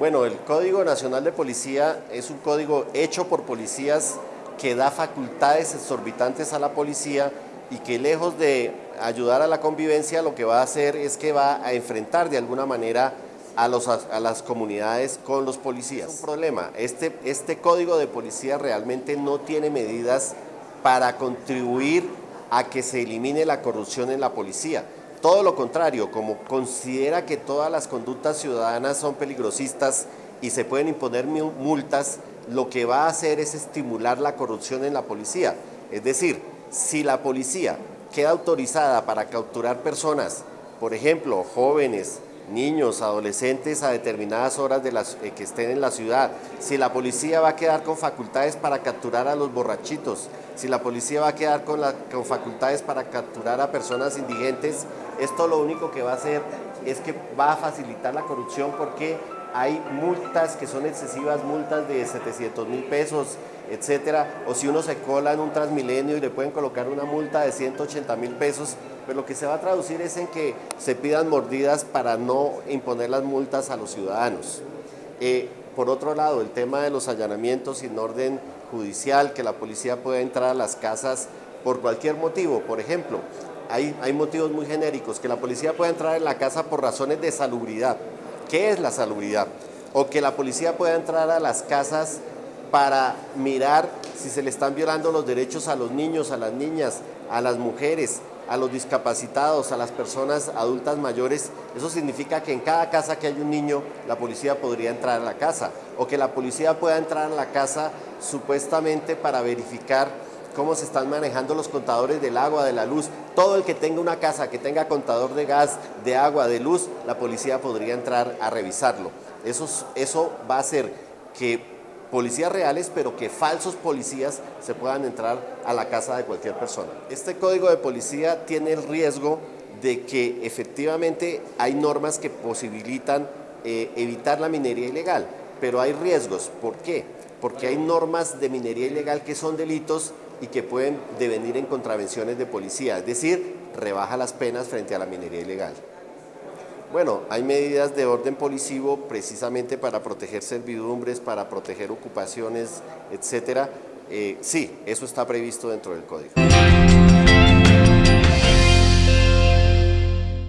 Bueno, el Código Nacional de Policía es un código hecho por policías que da facultades exorbitantes a la policía y que lejos de ayudar a la convivencia lo que va a hacer es que va a enfrentar de alguna manera a, los, a las comunidades con los policías. Un problema, este, este código de policía realmente no tiene medidas para contribuir a que se elimine la corrupción en la policía. Todo lo contrario, como considera que todas las conductas ciudadanas son peligrosistas y se pueden imponer multas, lo que va a hacer es estimular la corrupción en la policía. Es decir, si la policía queda autorizada para capturar personas, por ejemplo, jóvenes, niños, adolescentes a determinadas horas de las, eh, que estén en la ciudad, si la policía va a quedar con facultades para capturar a los borrachitos, si la policía va a quedar con, con facultades para capturar a personas indigentes, esto lo único que va a hacer es que va a facilitar la corrupción porque hay multas que son excesivas, multas de 700 mil pesos, etcétera, o si uno se cola en un Transmilenio y le pueden colocar una multa de 180 mil pesos, pues lo que se va a traducir es en que se pidan mordidas para no imponer las multas a los ciudadanos. Eh, por otro lado, el tema de los allanamientos sin orden judicial, que la policía pueda entrar a las casas por cualquier motivo, por ejemplo, hay motivos muy genéricos, que la policía pueda entrar en la casa por razones de salubridad, ¿Qué es la salubridad? O que la policía pueda entrar a las casas para mirar si se le están violando los derechos a los niños, a las niñas, a las mujeres, a los discapacitados, a las personas adultas mayores. Eso significa que en cada casa que hay un niño, la policía podría entrar a la casa. O que la policía pueda entrar a la casa supuestamente para verificar cómo se están manejando los contadores del agua, de la luz. Todo el que tenga una casa, que tenga contador de gas, de agua, de luz, la policía podría entrar a revisarlo. Eso, eso va a hacer que policías reales, pero que falsos policías se puedan entrar a la casa de cualquier persona. Este código de policía tiene el riesgo de que efectivamente hay normas que posibilitan eh, evitar la minería ilegal, pero hay riesgos. ¿Por qué? Porque hay normas de minería ilegal que son delitos y que pueden devenir en contravenciones de policía, es decir, rebaja las penas frente a la minería ilegal. Bueno, hay medidas de orden policivo precisamente para proteger servidumbres, para proteger ocupaciones, etcétera. Eh, sí, eso está previsto dentro del código.